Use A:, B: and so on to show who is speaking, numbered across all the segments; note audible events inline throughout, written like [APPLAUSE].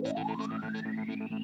A: Yeah.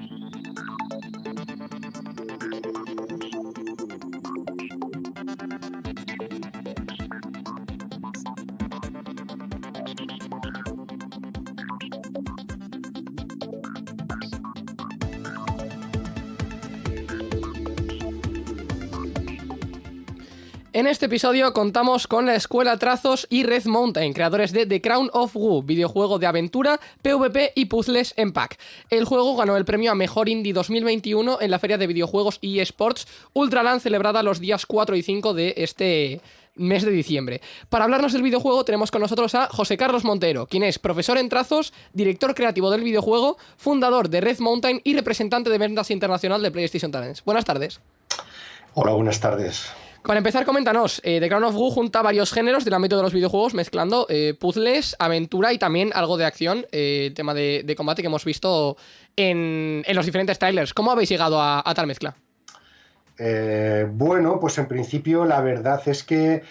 A: En este episodio contamos con la Escuela Trazos y Red Mountain, creadores de The Crown of Wu, videojuego de aventura, PvP y puzzles en pack. El juego ganó el premio a Mejor Indie 2021 en la Feria de Videojuegos y Esports Ultraland celebrada los días 4 y 5 de este mes de diciembre. Para hablarnos del videojuego tenemos con nosotros a José Carlos Montero, quien es profesor en trazos, director creativo del videojuego, fundador de Red Mountain y representante de ventas internacional de PlayStation Talents. Buenas tardes.
B: Hola, buenas tardes.
A: Para empezar, coméntanos, eh, The Crown of Wu junta varios géneros del ámbito de los videojuegos, mezclando eh, puzzles, aventura y también algo de acción, eh, tema de, combate que hemos visto en, los diferentes trailers. ¿Cómo habéis llegado a, tal mezcla?
B: bueno, pues en principio la verdad es que,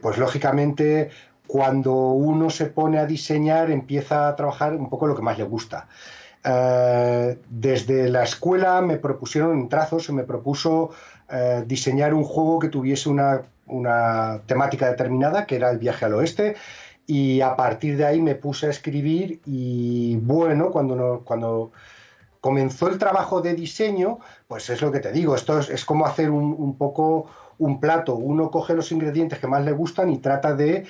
B: pues lógicamente, cuando uno se pone a diseñar, empieza a trabajar un poco lo que más le gusta. desde la escuela me propusieron trazos, se me propuso eh, diseñar un juego que tuviese una, temática determinada, que era el viaje al oeste, y a partir de ahí me puse a escribir y bueno, cuando, cuando comenzó el trabajo de diseño, pues es lo que te digo, esto es, como hacer un, poco un plato, uno coge los ingredientes que más le gustan y trata de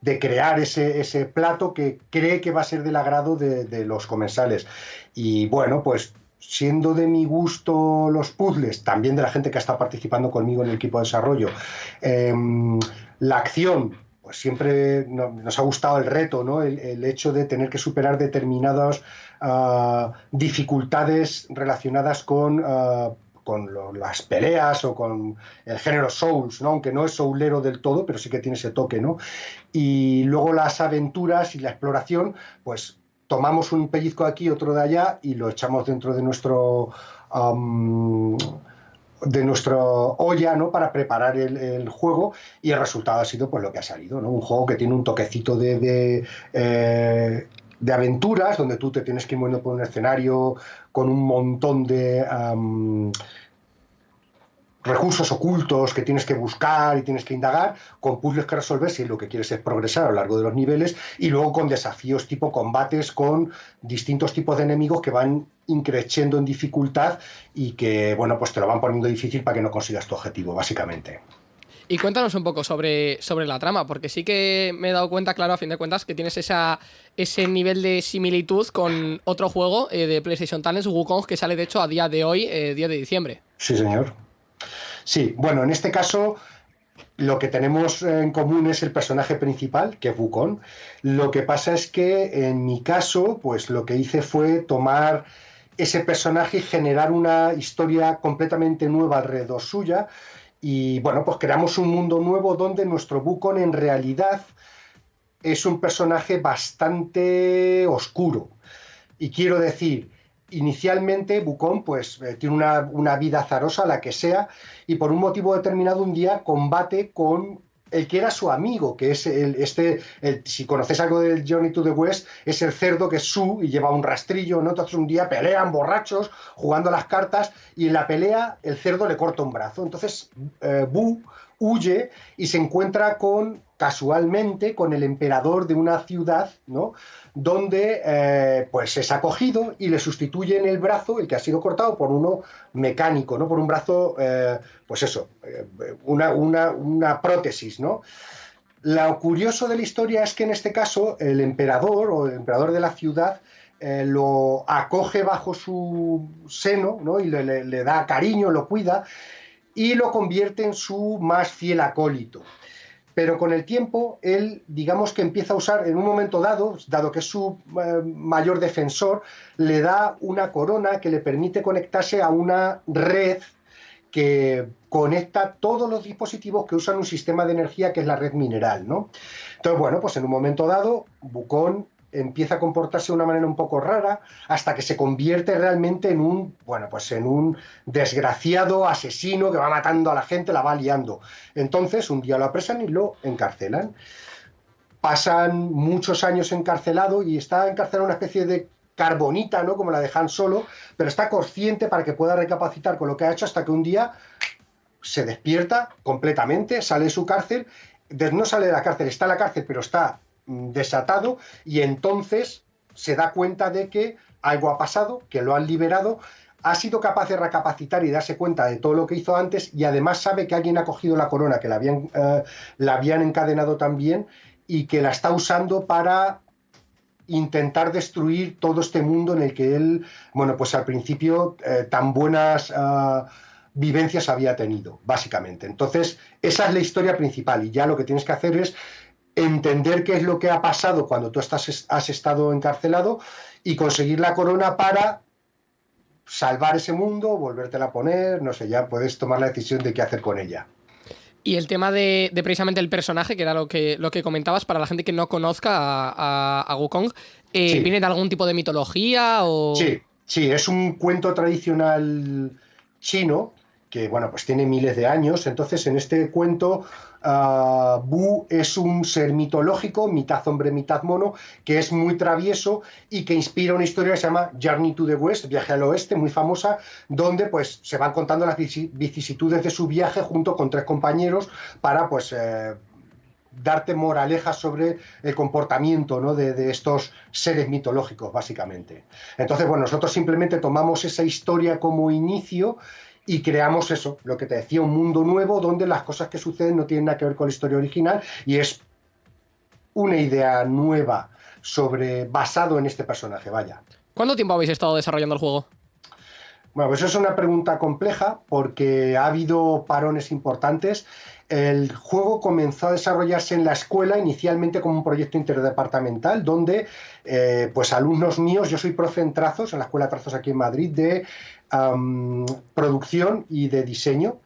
B: de crear ese, ese, plato que cree que va a ser del agrado de, de, los comensales. Y bueno, pues siendo de mi gusto los puzzles, también de la gente que está participando conmigo en el equipo de desarrollo, em, la acción, pues siempre nos ha gustado el reto, ¿no? el, hecho de tener que superar determinadas ah, dificultades relacionadas con... Ah, con las peleas o con el género Souls, ¿no? aunque no es soulero del todo, pero sí que tiene ese toque, ¿no? Y luego las aventuras y la exploración, pues tomamos un pellizco de aquí, otro de allá y lo echamos dentro de nuestro de nuestro olla ¿no? para preparar el, juego y el resultado ha sido pues lo que ha salido, ¿no? un juego que tiene un toquecito de, de, eh, aventuras donde tú te tienes que ir moviendo por un escenario con un montón de recursos ocultos que tienes que buscar y tienes que indagar, con puzzles que resolver si lo que quieres es progresar a lo largo de los niveles, y luego con desafíos tipo combates con distintos tipos de enemigos que van increciendo en dificultad y que, bueno, pues te lo van poniendo difícil para que no consigas tu objetivo, básicamente.
A: Y cuéntanos un poco sobre, sobre la trama, porque sí que me he dado cuenta, claro, a fin de cuentas, que tienes esa, ese nivel de similitud con otro juego eh, de PlayStation Talents, Wukong, que sale de hecho a día de hoy, eh, día de diciembre.
B: Sí, señor. Sí, bueno, en este caso lo que tenemos en común es el personaje principal, que es Wukong. Lo que pasa es que en mi caso, pues lo que hice fue tomar ese personaje y generar una historia completamente nueva alrededor suya. Y bueno, pues creamos un mundo nuevo donde nuestro Wukong en realidad es un personaje bastante oscuro. Y quiero decir, inicialmente Bucón pues eh, tiene una, vida azarosa, la que sea, y por un motivo determinado un día combate con el que era su amigo, que es el, este, si conoces algo del Journey to the West, es el cerdo que es su y lleva un rastrillo, ¿no? Entonces un día pelean borrachos, jugando las cartas, y en la pelea el cerdo le corta un brazo. Entonces eh, Bu huye y se encuentra con casualmente con el emperador de una ciudad, ¿no? donde eh, pues es acogido y le sustituye en el brazo, el que ha sido cortado, por uno mecánico, ¿no? por un brazo, eh, pues eso, eh, una, una, prótesis. ¿no? Lo curioso de la historia es que en este caso el emperador o el emperador de la ciudad lo acoge bajo su seno ¿no? y le, le da cariño, lo cuida y lo convierte en su más fiel acólito pero con el tiempo él, digamos que empieza a usar en un momento dado, dado que es su eh, mayor defensor, le da una corona que le permite conectarse a una red que conecta todos los dispositivos que usan un sistema de energía que es la red mineral, ¿no? Entonces, bueno, pues en un momento dado, Bucón empieza a comportarse de una manera un poco rara hasta que se convierte realmente en un, bueno, pues en un desgraciado asesino que va matando a la gente, la va liando. Entonces, un día lo apresan y lo encarcelan. Pasan muchos años encarcelado y está encarcelado una especie de carbonita, ¿no? Como la de Han Solo, pero está consciente para que pueda recapacitar con lo que ha hecho hasta que un día se despierta completamente, sale de su cárcel, no sale de la cárcel, está en la cárcel, pero está desatado y entonces se da cuenta de que algo ha pasado, que lo han liberado, ha sido capaz de recapacitar y darse cuenta de todo lo que hizo antes y además sabe que alguien ha cogido la corona, que la habían, eh, la habían encadenado también y que la está usando para intentar destruir todo este mundo en el que él, bueno, pues al principio eh, tan buenas eh, vivencias había tenido, básicamente. Entonces, esa es la historia principal y ya lo que tienes que hacer es entender qué es lo que ha pasado cuando tú estás, has estado encarcelado y conseguir la corona para salvar ese mundo, volvértela a poner, no sé, ya puedes tomar la decisión de qué hacer con ella.
A: Y el tema de, precisamente el personaje, que era lo que, lo que comentabas, para la gente que no conozca a, a, Wukong, eh, ¿viene de algún tipo de mitología o...?
B: Sí, sí, es un cuento tradicional chino que bueno, pues tiene miles de años. Entonces, en este cuento, uh, Bu es un ser mitológico, mitad hombre, mitad mono, que es muy travieso y que inspira una historia que se llama Journey to the West, viaje al oeste, muy famosa, donde pues se van contando las vicisitudes de su viaje junto con tres compañeros para pues eh, darte moralejas sobre el comportamiento ¿no? de, de, estos seres mitológicos, básicamente. Entonces, bueno, nosotros simplemente tomamos esa historia como inicio y creamos eso, lo que te decía, un mundo nuevo donde las cosas que suceden no tienen nada que ver con la historia original y es una idea nueva sobre basado en este personaje, vaya.
A: ¿Cuánto tiempo habéis estado desarrollando el juego?
B: Bueno, pues es una pregunta compleja porque ha habido parones importantes. El juego comenzó a desarrollarse en la escuela inicialmente como un proyecto interdepartamental donde eh, pues alumnos míos, yo soy profe en trazos, en la escuela de trazos aquí en Madrid, de producción y de diseño.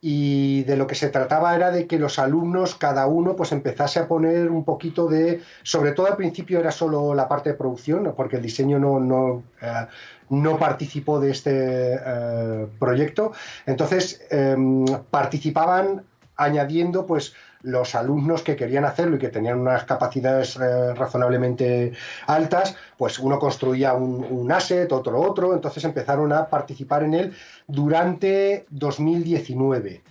B: Y de lo que se trataba era de que los alumnos, cada uno, pues empezase a poner un poquito de. Sobre todo al principio era solo la parte de producción, porque el diseño no, no, eh, no participó de este eh, proyecto. Entonces em, participaban añadiendo pues los alumnos que querían hacerlo y que tenían unas capacidades eh, razonablemente altas, pues uno construía un, asset, otro otro, entonces empezaron a participar en él durante 2019.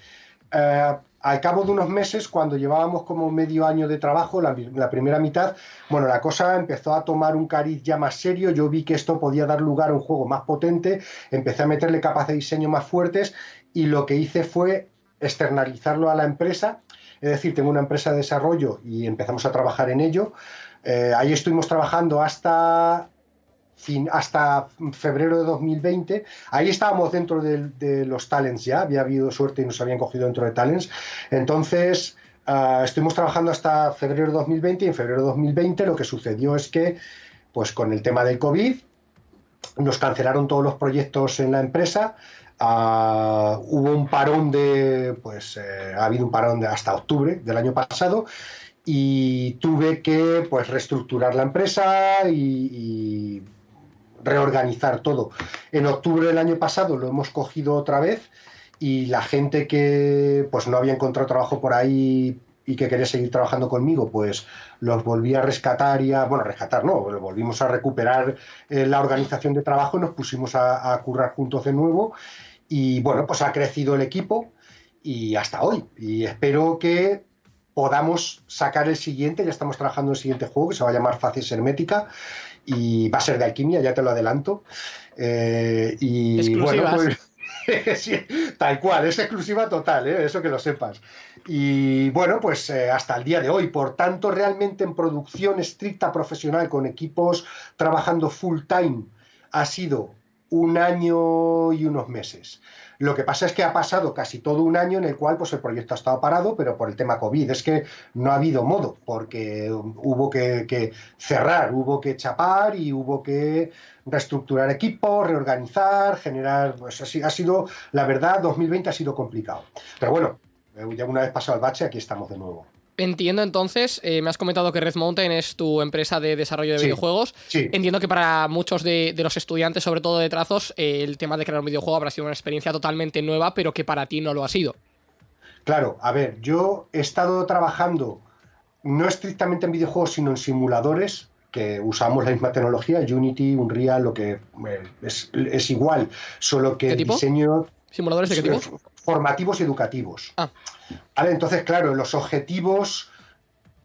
B: Eh, al cabo de unos meses, cuando llevábamos como medio año de trabajo, la, la, primera mitad, bueno, la cosa empezó a tomar un cariz ya más serio, yo vi que esto podía dar lugar a un juego más potente, empecé a meterle capas de diseño más fuertes y lo que hice fue externalizarlo a la empresa es decir, tengo una empresa de desarrollo y empezamos a trabajar en ello. Eh, ahí estuvimos trabajando hasta, fin, hasta febrero de 2020. Ahí estábamos dentro de, los talents ya, había habido suerte y nos habían cogido dentro de talents. Entonces, uh, estuvimos trabajando hasta febrero de 2020 y en febrero de 2020 lo que sucedió es que, pues con el tema del COVID, nos cancelaron todos los proyectos en la empresa, Ah, hubo un parón de, pues eh, ha habido un parón de hasta octubre del año pasado y tuve que pues reestructurar la empresa y, reorganizar todo. En octubre del año pasado lo hemos cogido otra vez y la gente que pues no había encontrado trabajo por ahí y que quería seguir trabajando conmigo, pues los volví a rescatar y a, bueno, rescatar no, volvimos a recuperar eh, la organización de trabajo nos pusimos a, a, currar juntos de nuevo y bueno, pues ha crecido el equipo y hasta hoy. Y espero que podamos sacar el siguiente, ya estamos trabajando en el siguiente juego que se va a llamar Facies Hermética y va a ser de alquimia, ya te lo adelanto. Eh, y bueno, pues [LAUGHS] tal cual, es exclusiva total, ¿eh? eso que lo sepas. Y bueno, pues eh, hasta el día de hoy, por tanto, realmente en producción estricta profesional con equipos trabajando full time ha sido un año y unos meses. Lo que pasa es que ha pasado casi todo un año en el cual pues, el proyecto ha estado parado, pero por el tema COVID. Es que no ha habido modo, porque hubo que, cerrar, hubo que chapar y hubo que reestructurar equipos, reorganizar, generar. Pues así ha sido, la verdad, 2020 ha sido complicado. Pero bueno, ya una vez pasado el bache, aquí estamos de nuevo.
A: Entiendo entonces, eh, me has comentado que Red Mountain es tu empresa de desarrollo de videojuegos. Entiendo que para muchos de, los estudiantes, sobre todo de trazos, eh, el tema de crear un videojuego habrá sido una experiencia totalmente nueva, pero que para ti no lo ha sido.
B: Claro, a ver, yo he estado trabajando no estrictamente en videojuegos, sino en simuladores que usamos la misma tecnología, Unity, Unreal, lo que eh, es, igual, solo que el diseño...
A: ¿Simuladores de qué tipo?
B: Formativos y educativos. Ah. Vale, entonces, claro, los objetivos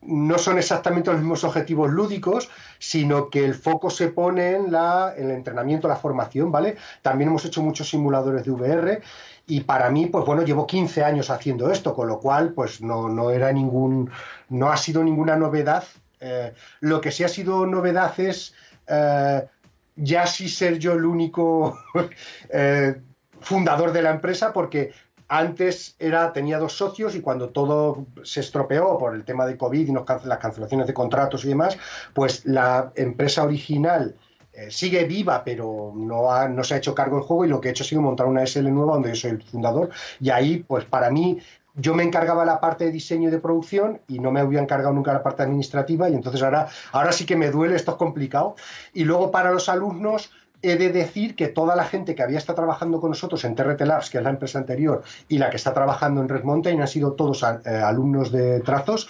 B: no son exactamente los mismos objetivos lúdicos, sino que el foco se pone en, la, en el entrenamiento, la formación, ¿vale? También hemos hecho muchos simuladores de VR y para mí, pues bueno, llevo 15 años haciendo esto, con lo cual, pues no, no era ningún, no ha sido ninguna novedad. Eh, lo que sí ha sido novedad es eh, ya sí ser yo el único [LAUGHS] eh, fundador de la empresa, porque antes era, tenía dos socios y cuando todo se estropeó por el tema de COVID y las cancelaciones de contratos y demás, pues la empresa original eh, sigue viva, pero no, no se ha hecho cargo del juego y lo que he hecho ha sido montar una SL nueva donde yo soy el fundador. Y ahí, pues para mí, yo me encargaba la parte de diseño y de producción y no me había encargado nunca la parte administrativa y entonces ahora, ahora sí que me duele, esto es complicado. Y luego para los alumnos, He de decir que toda la gente que había estado trabajando con nosotros en TRT Labs, que es la empresa anterior, y la que está trabajando en Red Mountain han sido todos eh, alumnos de trazos,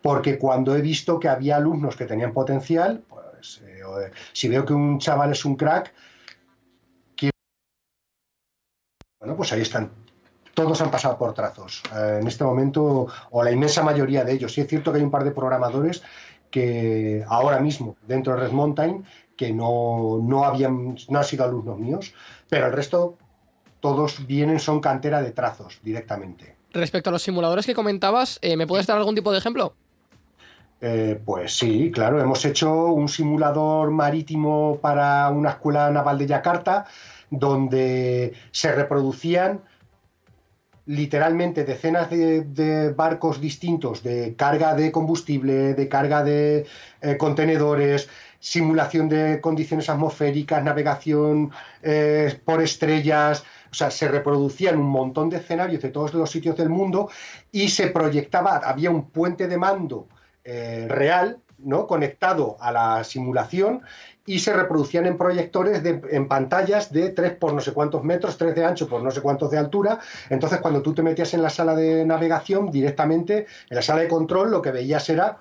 B: porque cuando he visto que había alumnos que tenían potencial, pues eh, si veo que un chaval es un crack, bueno, pues ahí están. Todos han pasado por trazos. Eh, en este momento, o la inmensa mayoría de ellos. Sí es cierto que hay un par de programadores que ahora mismo, dentro de Red Mountain, que no, no, habían, no han sido alumnos míos, pero el resto todos vienen, son cantera de trazos directamente.
A: Respecto a los simuladores que comentabas, eh, ¿me puedes dar algún tipo de ejemplo?
B: Eh, pues sí, claro, hemos hecho un simulador marítimo para una escuela naval de Yakarta donde se reproducían literalmente decenas de, barcos distintos de carga de combustible, de carga de eh, contenedores, simulación de condiciones atmosféricas, navegación eh, por estrellas, o sea, se reproducían un montón de escenarios de todos los sitios del mundo y se proyectaba, había un puente de mando eh, real, ¿no? conectado a la simulación y se reproducían en proyectores en pantallas de 3 por no sé cuántos metros, 3 de ancho por no sé cuántos de altura. Entonces, cuando tú te metías en la sala de navegación, directamente en la sala de control, lo que veías era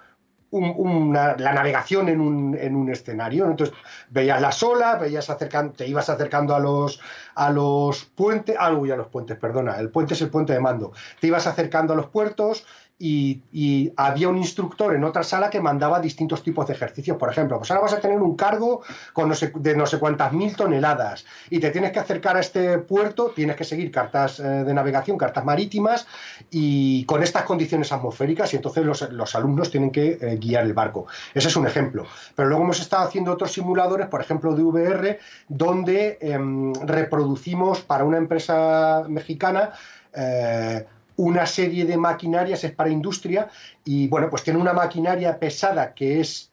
B: la navegación en un, en un, escenario. Entonces veías las olas, veías acercando, te ibas acercando a los, a los puentes, ah, uy, a los puentes, perdona, el puente es el puente de mando. Te ibas acercando a los puertos, y, había un instructor en otra sala que mandaba distintos tipos de ejercicios. Por ejemplo, pues ahora vas a tener un cargo con de no sé cuántas mil toneladas y te tienes que acercar a este puerto, tienes que seguir cartas eh, de navegación, cartas marítimas y con estas condiciones atmosféricas y entonces los, alumnos tienen que eh, guiar el barco. Ese es un ejemplo. Pero luego hemos estado haciendo otros simuladores, por ejemplo, de VR, donde em, reproducimos para una empresa mexicana eh, una serie de maquinarias, es para industria, y bueno, pues tiene una maquinaria pesada que es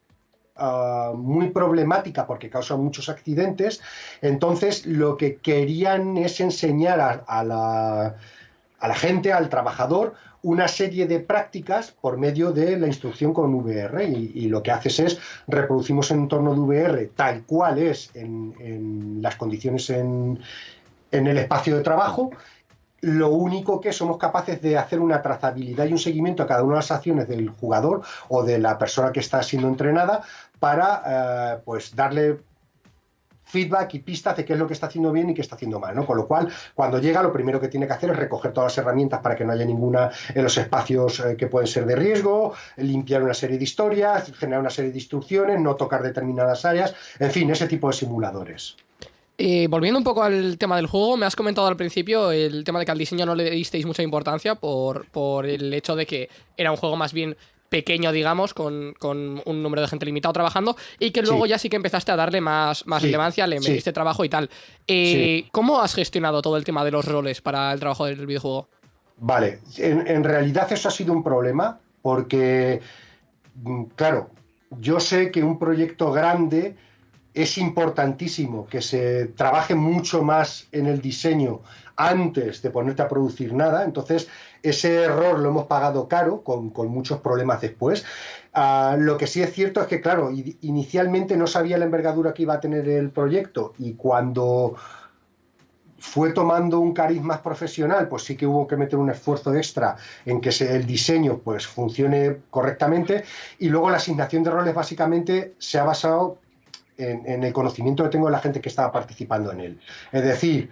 B: ah, muy problemática porque causa muchos accidentes. Entonces, lo que querían es enseñar a, la, a la, gente, al trabajador, una serie de prácticas por medio de la instrucción con VR. Y, lo que haces es reproducimos el entorno de VR tal cual es en, en las condiciones en, en el espacio de trabajo lo único que somos capaces de hacer una trazabilidad y un seguimiento a cada una de las acciones del jugador o de la persona que está siendo entrenada para eh, pues darle feedback y pistas de qué es lo que está haciendo bien y qué está haciendo mal, ¿no? Con lo cual, cuando llega, lo primero que tiene que hacer es recoger todas las herramientas para que no haya ninguna en los espacios eh, que pueden ser de riesgo, limpiar una serie de historias, generar una serie de instrucciones, no tocar determinadas áreas, en fin, ese tipo de simuladores.
A: Eh, volviendo un poco al tema del juego, me has comentado al principio el tema de que al diseño no le disteis mucha importancia por, por el hecho de que era un juego más bien pequeño, digamos, con, un número de gente limitado trabajando, y que luego ya sí que empezaste a darle más, más relevancia, le metiste trabajo y tal. Eh, ¿Cómo has gestionado todo el tema de los roles para el trabajo del videojuego?
B: Vale, en, en realidad eso ha sido un problema, porque, mm, claro, yo sé que un proyecto grande es importantísimo que se trabaje mucho más en el diseño antes de ponerte a producir nada. Entonces, ese error lo hemos pagado caro, con, muchos problemas después. Ah, lo que sí es cierto es que, claro, inicialmente no sabía la envergadura que iba a tener el proyecto y cuando fue tomando un cariz más profesional, pues sí que hubo que meter un esfuerzo extra en que el diseño pues funcione correctamente y luego la asignación de roles básicamente se ha basado en, el conocimiento que tengo de la gente que estaba participando en él. Es decir,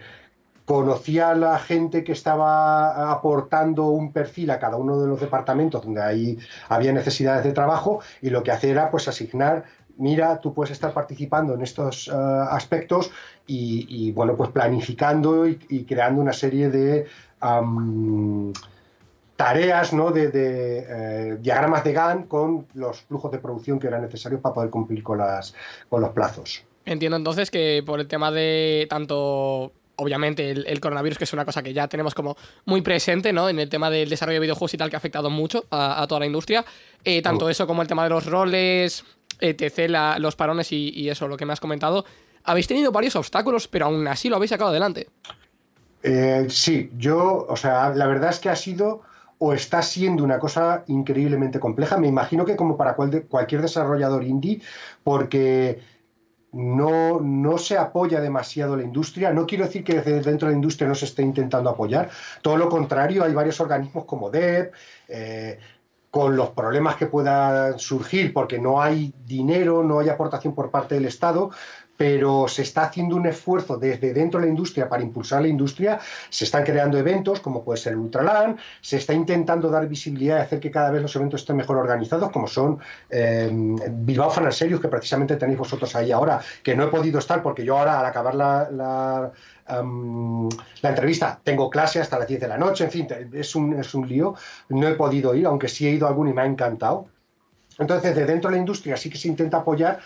B: conocía a la gente que estaba aportando un perfil a cada uno de los departamentos donde ahí había necesidades de trabajo y lo que hacía era pues asignar mira, tú puedes estar participando en estos eh, aspectos y, bueno, pues planificando y, creando una serie de tareas, ¿no? De, eh, diagramas de GAN con los flujos de producción que eran necesarios para poder cumplir con, las, con los plazos.
A: Entiendo entonces que por el tema de tanto obviamente el, coronavirus, que es una cosa que ya tenemos como muy presente, ¿no? En el tema del desarrollo de videojuegos y tal, que ha afectado mucho a, toda la industria. Eh, tanto eso como el tema de los roles, etc., los parones y, eso, lo que me has comentado. Habéis tenido varios obstáculos, pero aún así lo habéis sacado adelante.
B: Eh, sí, yo, o sea, la verdad es que ha sido o está siendo una cosa increíblemente compleja. Me imagino que como para cualquier desarrollador indie, porque no, no, se apoya demasiado la industria. No quiero decir que desde dentro de la industria no se esté intentando apoyar. Todo lo contrario, hay varios organismos como DEP, eh, con los problemas que puedan surgir, porque no hay dinero, no hay aportación por parte del Estado, pero se está haciendo un esfuerzo desde dentro de la industria para impulsar la industria, se están creando eventos como puede ser el Ultraland, se está intentando dar visibilidad y hacer que cada vez los eventos estén mejor organizados, como son eh, Bilbao Fan Serious, que precisamente tenéis vosotros ahí ahora, que no he podido estar porque yo ahora al acabar la, la la entrevista. Tengo clase hasta las 10 de la noche, en fin, es un, es un lío. No he podido ir, aunque sí he ido a alguno y me ha encantado. Entonces, de dentro de la industria sí que se intenta apoyar,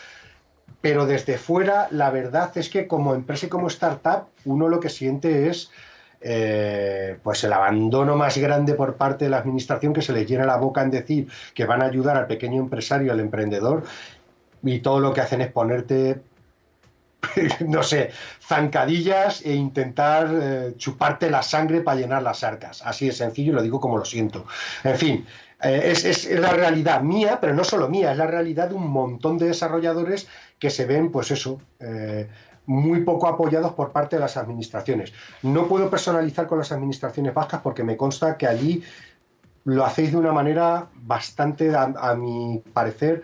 B: pero desde fuera la verdad es que como empresa y como startup uno lo que siente es eh, pues el abandono más grande por parte de la administración que se le llena la boca en decir que van a ayudar al pequeño empresario, al emprendedor y todo lo que hacen es ponerte [LAUGHS] no sé, zancadillas e intentar eh, chuparte la sangre para llenar las arcas. Así de sencillo, lo digo como lo siento. En fin, eh, es, la realidad mía, pero no solo mía, es la realidad de un montón de desarrolladores que se ven, pues eso, eh, muy poco apoyados por parte de las administraciones. No puedo personalizar con las administraciones vascas porque me consta que allí lo hacéis de una manera bastante, a, mi parecer,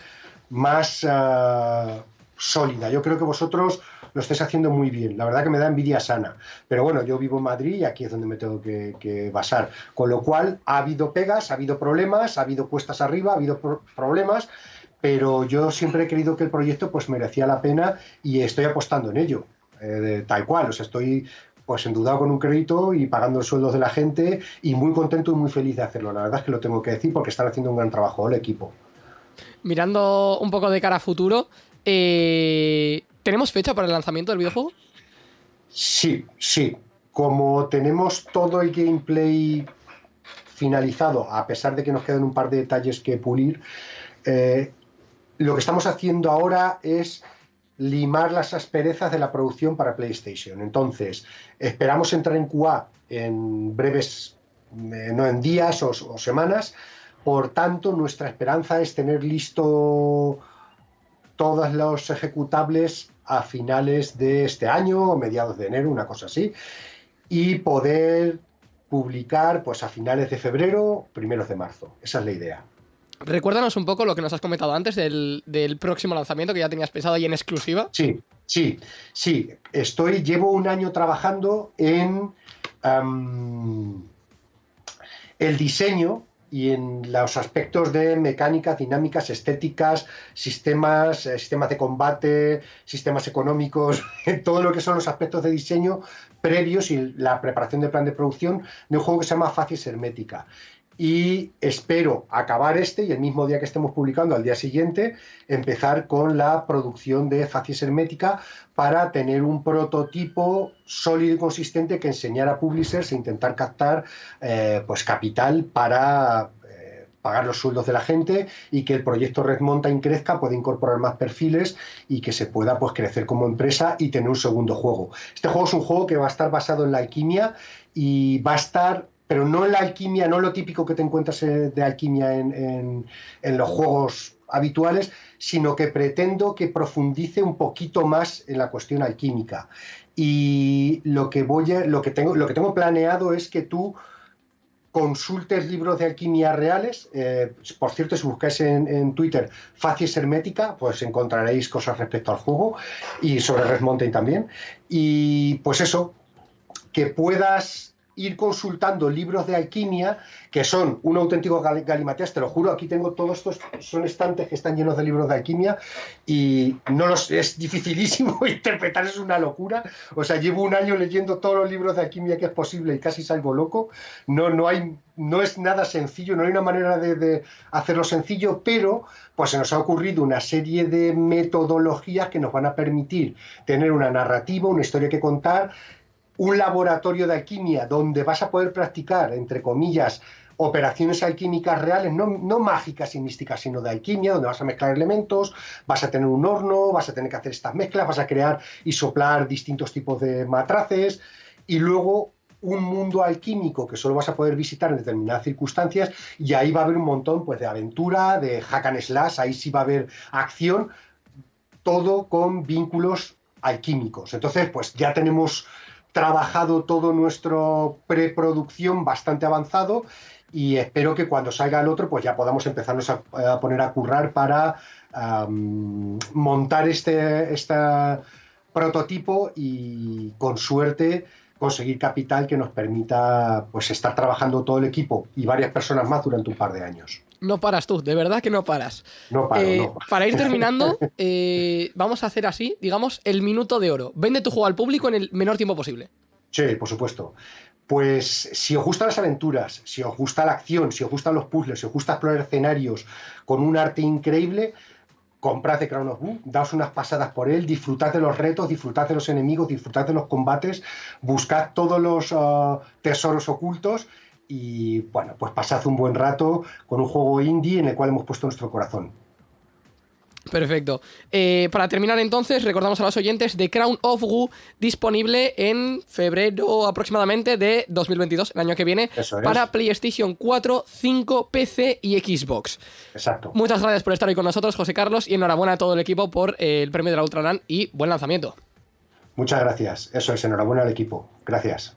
B: más ah, sólida. Yo creo que vosotros lo estáis haciendo muy bien. La verdad que me da envidia sana. Pero bueno, yo vivo en Madrid y aquí es donde me tengo que, basar. Con lo cual, ha habido pegas, ha habido problemas, ha habido cuestas arriba, ha habido problemas, pero yo siempre he creído que el proyecto pues merecía la pena y estoy apostando en ello. Eh, tal cual, o sea, estoy pues endeudado con un crédito y pagando los sueldos de la gente y muy contento y muy feliz de hacerlo. La verdad es que lo tengo que decir porque están haciendo un gran trabajo el equipo.
A: Mirando un poco de cara a futuro, eh, ¿Tenemos fecha para el lanzamiento del videojuego?
B: Sí, sí. Como tenemos todo el gameplay finalizado, a pesar de que nos quedan un par de detalles que pulir, eh, lo que estamos haciendo ahora es limar las asperezas de la producción para PlayStation. Entonces, esperamos entrar en QA en breves, eh, no en días o, o semanas. Por tanto, nuestra esperanza es tener listo todos los ejecutables a finales de este año o mediados de enero, una cosa así, y poder publicar pues a finales de febrero, primeros de marzo. Esa es la idea.
A: Recuérdanos un poco lo que nos has comentado antes del, próximo lanzamiento que ya tenías pensado ahí en exclusiva.
B: Sí, sí, sí. Estoy, llevo un año trabajando en el diseño y en los aspectos de mecánicas, dinámicas, estéticas, sistemas, eh, sistemas de combate, sistemas económicos, [LAUGHS] todo lo que son los aspectos de diseño previos y la preparación del plan de producción de un juego que se llama Facies Hermética y espero acabar este y el mismo día que estemos publicando, al día siguiente, empezar con la producción de Facies Hermética para tener un prototipo sólido y consistente que enseñar a publishers e intentar captar eh, pues capital para eh, pagar los sueldos de la gente y que el proyecto Red Mountain crezca, pueda incorporar más perfiles y que se pueda pues, crecer como empresa y tener un segundo juego. Este juego es un juego que va a estar basado en la alquimia y va a estar pero no la alquimia, no lo típico que te encuentras eh, de alquimia en, los juegos habituales, sino que pretendo que profundice un poquito más en la cuestión alquímica. Y lo que voy lo que tengo, lo que tengo planeado es que tú consultes libros de alquimia reales. Eh, por cierto, si buscáis en, Twitter Facies Hermética, pues encontraréis cosas respecto al juego y sobre Red también. Y pues eso, que puedas ir consultando libros de alquimia que son un auténtico galimatías, te lo juro, aquí tengo todos estos, son estantes que están llenos de libros de alquimia y no los, es dificilísimo [LAUGHS] interpretar, es una locura. O sea, llevo un año leyendo todos los libros de alquimia que es posible y casi salgo loco. No, no, hay, no es nada sencillo, no hay una manera de, de hacerlo sencillo, pero pues se nos ha ocurrido una serie de metodologías que nos van a permitir tener una narrativa, una historia que contar un laboratorio de alquimia donde vas a poder practicar, entre comillas, operaciones alquímicas reales, no, mágicas y místicas, sino de alquimia, donde vas a mezclar elementos, vas a tener un horno, vas a tener que hacer estas mezclas, vas a crear y soplar distintos tipos de matraces y luego un mundo alquímico que solo vas a poder visitar en determinadas circunstancias y ahí va a haber un montón pues, de aventura, de hack and slash, ahí sí va a haber acción, todo con vínculos alquímicos. Entonces, pues ya tenemos trabajado todo nuestro preproducción bastante avanzado y espero que cuando salga el otro pues ya podamos empezarnos a, poner a currar para montar este, este prototipo y con suerte conseguir capital que nos permita pues estar trabajando todo el equipo y varias personas más durante un par de años.
A: No paras tú, de verdad que no paras.
B: No paro,
A: eh, Para ir terminando, [LAUGHS] eh, vamos a hacer así, digamos, el minuto de oro. Vende tu juego al público en el menor tiempo posible.
B: Sí, por supuesto. Pues si os gustan las aventuras, si os gusta la acción, si os gustan los puzzles, si os gusta explorar escenarios con un arte increíble, comprad The Crown of Boo, daos unas pasadas por él, disfrutad de los retos, disfrutad de los enemigos, disfrutad de los combates, buscad todos los ah, tesoros ocultos y bueno, pues pasad un buen rato con un juego indie en el cual hemos puesto nuestro corazón.
A: Perfecto. Eh, para terminar entonces, recordamos a los oyentes de Crown of Wu disponible en febrero aproximadamente de 2022, el año que viene, para PlayStation 4, 5, PC y Xbox.
B: Exacto.
A: Muchas gracias por estar hoy con nosotros, José Carlos, y enhorabuena a todo el equipo por eh, el premio de la Ultraland y buen lanzamiento.
B: Muchas gracias. Eso es, enhorabuena al equipo. Gracias.